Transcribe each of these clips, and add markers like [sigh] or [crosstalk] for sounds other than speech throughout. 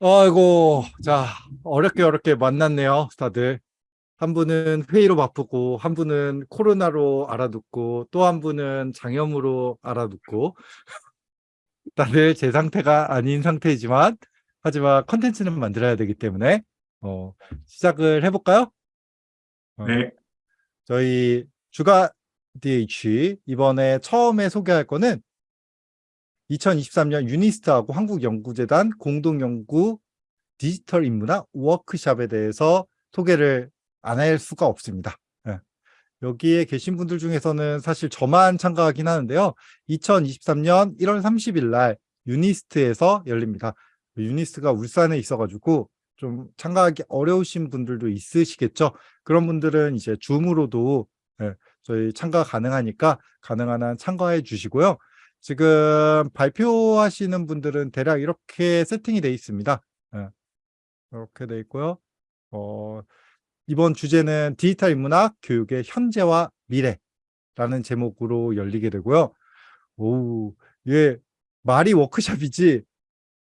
아이고, 자, 어렵게 어렵게 만났네요, 다들. 한 분은 회의로 바쁘고, 한 분은 코로나로 알아듣고, 또 한 분은 장염으로 알아듣고, [laughs] 다들 제 상태가 아닌 상태이지만, 하지만 컨텐츠는 만들어야 되기 때문에, 어, 시작을 해볼까요? 어, 네. 저희 주가 DH, 이번에 처음에 소개할 거는 2023년 UNIST하고 한국연구재단 공동연구 디지털 인문학 워크샵에 대해서 소개를 안 할 수가 없습니다. 예. 여기에 계신 분들 중에서는 사실 저만 참가하긴 하는데요. 2023년 1월 30일 날 UNIST에서 열립니다. UNIST가 울산에 있어가지고 좀 참가하기 어려우신 분들도 있으시겠죠. 그런 분들은 이제 줌으로도 예, 저희 참가 가능하니까 가능한 한 참가해 주시고요. 지금 발표하시는 분들은 대략 이렇게 세팅이 되어 있습니다. 예, 이렇게 되어 있고요. 어, 이번 주제는 디지털 인문학 교육의 현재와 미래라는 제목으로 열리게 되고요. 오, 이게 말이 워크샵이지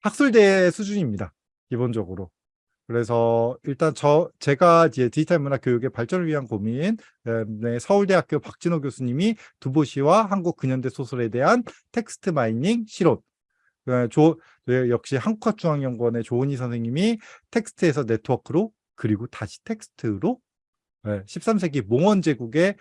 학술대 수준입니다. 기본적으로. 그래서 일단 저 제가 이제 디지털 문화 교육의 발전을 위한 고민 네, 서울대학교 박진호 교수님이 두보시와 한국 근현대 소설에 대한 text mining 시론 그 저, 네, 역시 한국학중앙연구원의 조은희 선생님이 텍스트에서 네트워크로 그리고 다시 텍스트로 네, 13세기 몽원 제국의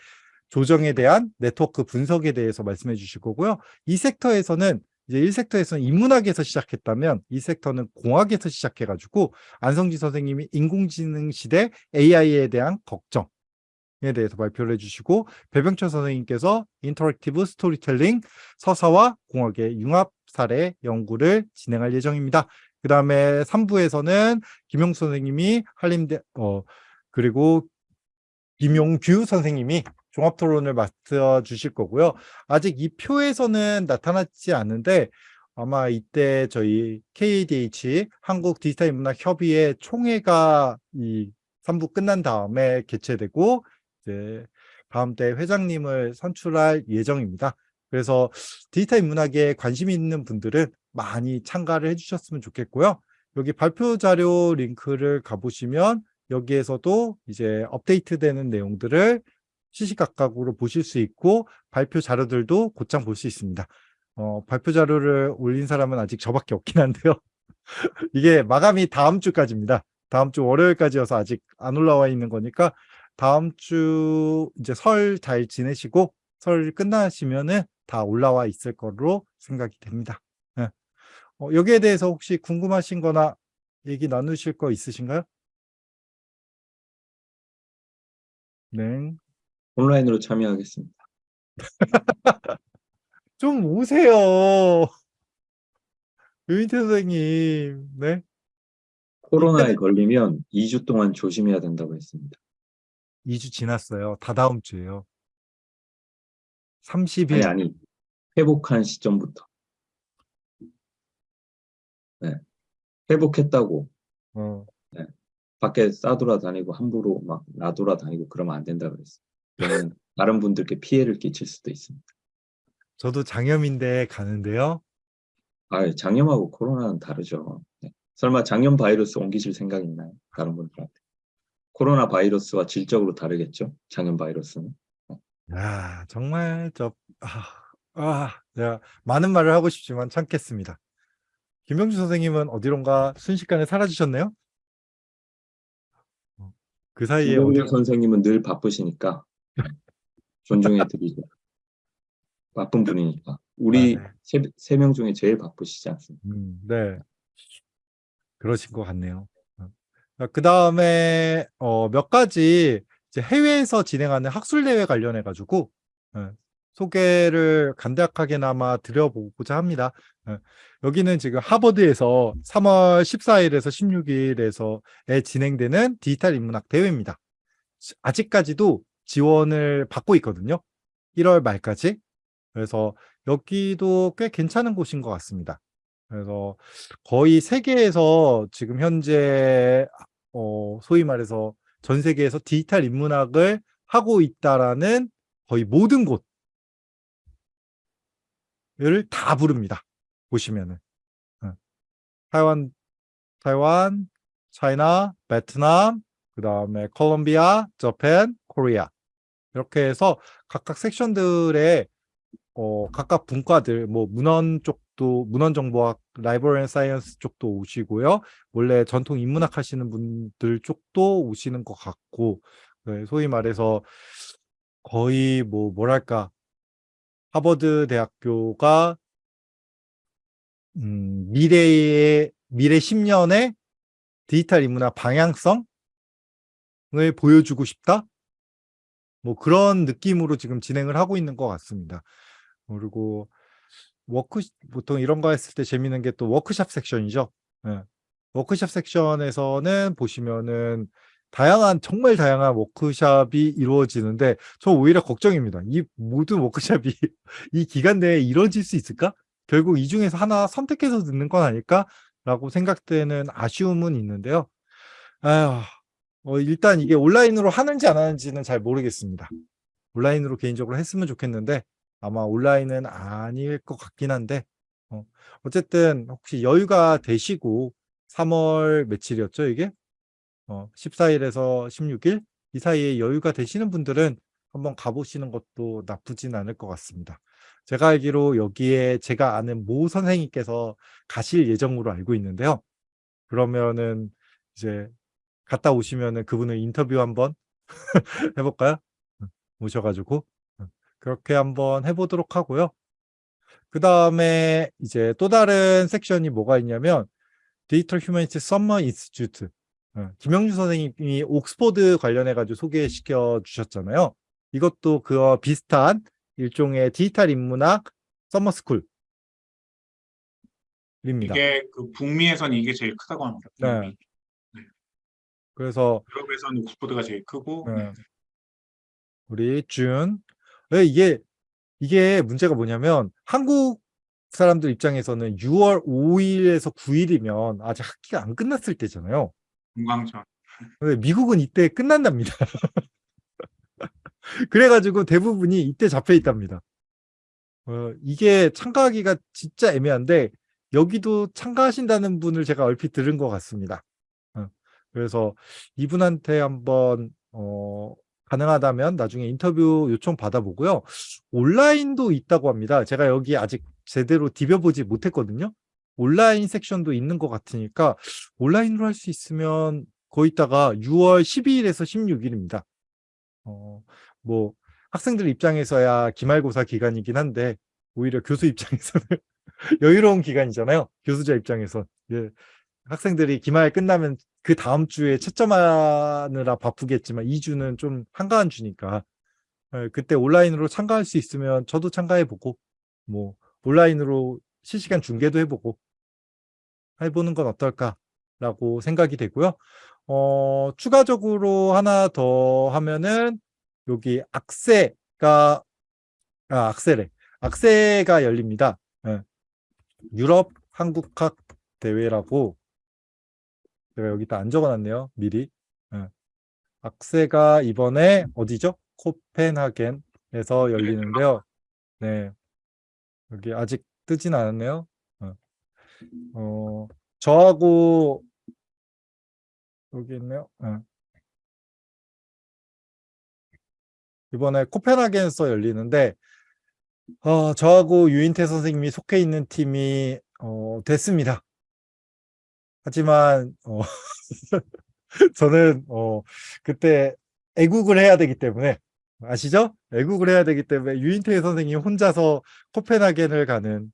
조정에 대한 네트워크 분석에 대해서 말씀해 주실 거고요. 이 섹터에서는 이제 1섹터에서는 인문학에서 시작했다면 이 섹터는 공학에서 시작해가지고 안성지 선생님이 인공지능 시대 AI에 대한 걱정에 대해서 발표를 해주시고 배병철 선생님께서 interactive storytelling 서사와 공학의 융합 사례 연구를 진행할 예정입니다. 그 다음에 3부에서는 김용수 선생님이 한림대 어 그리고 김용규 선생님이 종합 토론을 맡아 주실 거고요. 아직 이 표에서는 나타났지 않는데 아마 이때 저희 KADH 한국 디지털 인문학 협의회 총회가 이 3부 끝난 다음에 개최되고 이제 다음 때 회장님을 선출할 예정입니다. 그래서 디지털 인문학에 관심 있는 분들은 많이 참가를 해주셨으면 좋겠고요. 여기 발표 자료 링크를 가보시면 여기에서도 이제 업데이트되는 내용들을 시시각각으로 보실 수 있고 발표 자료들도 곧장 볼 수 있습니다. 어, 발표 자료를 올린 사람은 아직 저밖에 없긴 한데요. [laughs] 이게 마감이 다음 주까지입니다. 다음 주 월요일까지여서 아직 안 올라와 있는 거니까 다음 주 이제 설 잘 지내시고 설 끝나시면은 다 올라와 있을 거로 생각이 됩니다. 네. 어, 여기에 대해서 혹시 궁금하신 거나 얘기 나누실 거 있으신가요? 네. 온라인으로 참여하겠습니다. [laughs] 좀 오세요. 유인태 선생님. 네. 코로나에 걸리면 2주 동안 조심해야 된다고 했습니다. 2주 지났어요. 다 다음 주에요. 30일. 아니, 아니. 회복한 시점부터. 네. 회복했다고. 어. 네. 밖에 싸돌아다니고 함부로 막 나돌아다니고 그러면 안 된다 그랬어요. 그러면 다른 분들께 피해를 끼칠 수도 있습니다. 저도 장염인데 가는데요. 아, 장염하고 코로나는 다르죠. 네. 설마 장염 바이러스 옮기실 생각 있나요? 다른 분들한테. 코로나 바이러스와 질적으로 다르겠죠? 장염 바이러스는. 야, 정말 저 아, 아, 내가 많은 말을 하고 싶지만 참겠습니다. 김병주 선생님은 어디론가 순식간에 사라지셨네요? 어, 그 사이에 김병주 어디 선생님은 늘 바쁘시니까 존중해 드리죠. 바쁜 분이니까. 우리 아, 네. 세명 중에 제일 바쁘시지 않습니까? 음, 네. 그러신 것 같네요. 그 다음에 어, 몇 가지 이제 해외에서 진행하는 학술대회 관련해 가지고 예, 소개를 간략하게나마 드려보고자 합니다. 예, 여기는 지금 하버드에서 3월 14일에서 16일에서 진행되는 디지털 인문학 대회입니다. 아직까지도 지원을 받고 있거든요. 1월 말까지. 그래서 여기도 꽤 괜찮은 곳인 것 같습니다. 그래서 거의 세계에서 지금 현재 어, 소위 말해서 전 세계에서 디지털 인문학을 하고 있다라는 거의 모든 곳을 다 부릅니다. 보시면은. 하여간 타이완, 차이나, 베트남, 그 다음에 콜롬비아, Japan, 코리아 이렇게 해서 각각 섹션들의 어, 각각 분과들 뭐 문헌 쪽도 문헌 정보학, library and science 쪽도 오시고요. 원래 전통 인문학 하시는 분들 쪽도 오시는 것 같고 네, 소위 말해서 거의 뭐 뭐랄까 하버드 대학교가 음, 미래의 미래 10년의 디지털 인문학 방향성을 보여주고 싶다. 뭐 그런 느낌으로 지금 진행을 하고 있는 것 같습니다. 그리고 work 보통 이런 거 했을 때 재밌는 게 또 워크샵 섹션이죠. 예. 워크샵 섹션에서는 보시면은 다양한 정말 다양한 워크샵이 이루어지는데 저 오히려 걱정입니다. 이 모든 워크샵이 [laughs] 이 기간 내에 이루어질 수 있을까? 결국 이 중에서 하나 선택해서 듣는 건 아닐까라고 생각되는 아쉬움은 있는데요. 아휴, 어, 일단 이게 온라인으로 하는지 안 하는지는 잘 모르겠습니다. 온라인으로 개인적으로 했으면 좋겠는데 아마 온라인은 아닐 것 같긴 한데 어, 어쨌든 혹시 여유가 되시고 3월 며칠이었죠 이게? 어, 14일에서 16일 이 사이에 여유가 되시는 분들은 한번 가보시는 것도 나쁘진 않을 것 같습니다. 제가 알기로 여기에 제가 아는 모 선생님께서 가실 예정으로 알고 있는데요. 그러면은 이제 갔다 오시면은 그분을 인터뷰 한번 [laughs] 해볼까요? 오셔가지고 그렇게 한번 해보도록 하고요. 그 다음에 이제 또 다른 섹션이 뭐가 있냐면 Digital Humanity Summer Institute 김영주 선생님이 옥스포드 관련해 가지고 소개시켜 주셨잖아요. 이것도 그와 비슷한 일종의 디지털 인문학 서머스쿨 입니다. 이게 그 북미에서는 이게 제일 크다고 합니다. 네. 그래서 유럽에서는 옥스포드가 제일 크고 네. 우리 준 네, 이게 이게 문제가 뭐냐면 한국 사람들 입장에서는 6월 5일에서 9일이면 아직 학기가 안 끝났을 때잖아요. 근데 미국은 이때 끝난답니다. [laughs] 그래가지고 대부분이 이때 잡혀 있답니다. 어, 이게 참가하기가 진짜 애매한데 여기도 참가하신다는 분을 제가 얼핏 들은 것 같습니다. 어, 그래서 이분한테 한번 어, 가능하다면 나중에 인터뷰 요청 받아보고요. 온라인도 있다고 합니다. 제가 여기 아직 제대로 디벼보지 못했거든요. 온라인 섹션도 있는 것 같으니까 온라인으로 할 수 있으면 거기다가 6월 12일에서 16일입니다. 어, 뭐 학생들 입장에서야 기말고사 기간이긴 한데 오히려 교수 입장에서는 [laughs] 여유로운 기간이잖아요. 교수자 입장에서 예, 학생들이 기말 끝나면 그 다음 주에 채점하느라 바쁘겠지만 2주는 좀 한가한 주니까 예, 그때 온라인으로 참가할 수 있으면 저도 참가해보고 뭐 온라인으로 실시간 중계도 해보고 해보는 건 어떨까라고 생각이 되고요. 어, 추가적으로 하나 더 하면은 여기 악세가 아, 악세래. 악세가 열립니다. 예. 유럽 한국학 대회라고 제가 여기 다 안 적어놨네요. 미리. 예. 악세가 이번에 어디죠? 코펜하겐에서 열리는데요. 네. 여기 아직 뜨진 않았네요. 어, 어, 저하고 여기 있네요. 예. 이번에 코펜하겐에서 열리는데 어, 저하고 유인태 선생님이 속해 있는 팀이 어, 됐습니다. 하지만 어, [laughs] 저는 어, 그때 애국을 해야 되기 때문에 아시죠? 애국을 해야 되기 때문에 유인태 선생님 혼자서 코펜하겐을 가는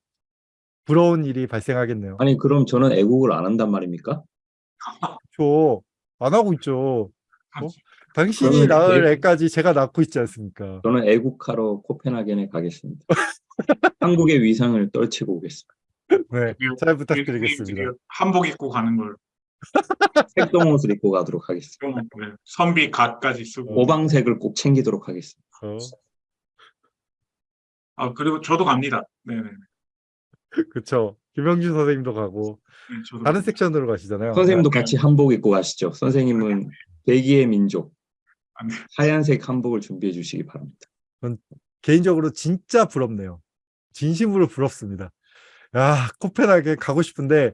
부러운 일이 발생하겠네요. 아니 그럼 저는 애국을 안 한단 말입니까? 저안 하고 있죠. 어? 당신이 낳을 애- 애까지 제가 낳고 있지 않습니까? 저는 애국하러 코펜하겐에 가겠습니다. [laughs] 한국의 위상을 떨치고 오겠습니다. 네, 드디어- 잘 부탁드리겠습니다. 한복 입고 가는 걸 색동 옷을 입고 가도록 하겠습니다. 좀, 네, 선비 갓까지 쓰고 오방색을 꼭 챙기도록 하겠습니다. 어, 아 그리고 저도 갑니다. 네네. 그쵸. 김영준 선생님도 가고 네, 저도 다른 섹션으로 가시잖아요. 선생님도 같이 한복 입고 가시죠. 선생님은 대기의 민족. 하얀색 한복을 준비해 주시기 바랍니다. 개인적으로 진짜 부럽네요. 진심으로 부럽습니다. 야, 코펜하겐 가고 싶은데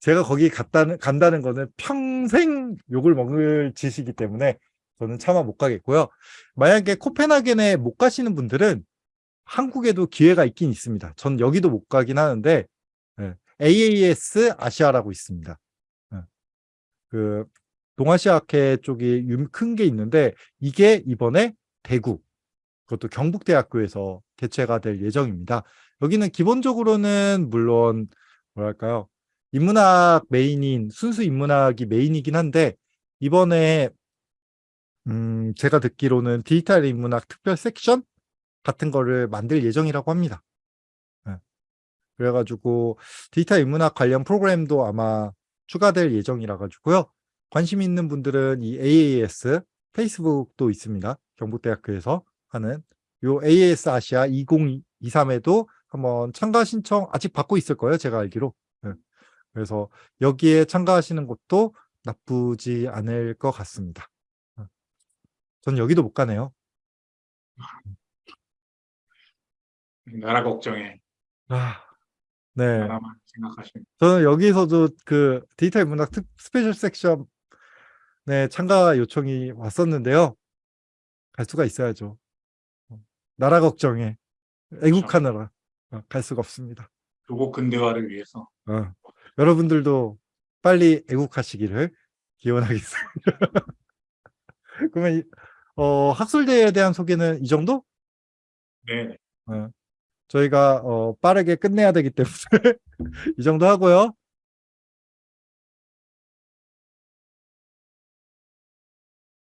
제가 거기 갔다는, 간다는 거는 평생 욕을 먹을 짓이기 때문에 저는 차마 못 가겠고요. 만약에 코펜하겐에 못 가시는 분들은 한국에도 기회가 있긴 있습니다. 전 여기도 못 가긴 하는데 예, AAS 아시아라고 있습니다. 예. 그 동아시아학회 쪽이 큰 게 있는데 이게 이번에 대구 그것도 경북대학교에서 개최가 될 예정입니다. 여기는 기본적으로는 물론 뭐랄까요 인문학 메인인 순수 인문학이 메인이긴 한데 이번에 음 제가 듣기로는 디지털 인문학 특별 섹션 같은 거를 만들 예정이라고 합니다. 예. 그래가지고 디지털 인문학 관련 프로그램도 아마 추가될 예정이라 가지고요. 관심 있는 분들은 이 AAS 페이스북도 있습니다. 경북대학교에서 하는 요 AAS 아시아 2023에도 한번 참가 신청 아직 받고 있을 거예요. 제가 알기로. 예. 그래서 여기에 참가하시는 것도 나쁘지 않을 것 같습니다. 예. 전 여기도 못 가네요. 나라 걱정에 아, 네. 나라만 생각하시는. 저는 여기서도 그 디지털 인문학 특 special 섹션 네, 참가 요청이 왔었는데요. 갈 수가 있어야죠. 어, 나라 걱정에 애국하느라 어, 갈 수가 없습니다. 조국 근대화를 위해서. 어, 여러분들도 빨리 애국하시기를 기원하겠습니다. [laughs] 그러면 이- 어, 학술대에 대한 소개는 이 정도? 네. 어, 저희가 어, 빠르게 끝내야 되기 때문에 [laughs] 이 정도 하고요.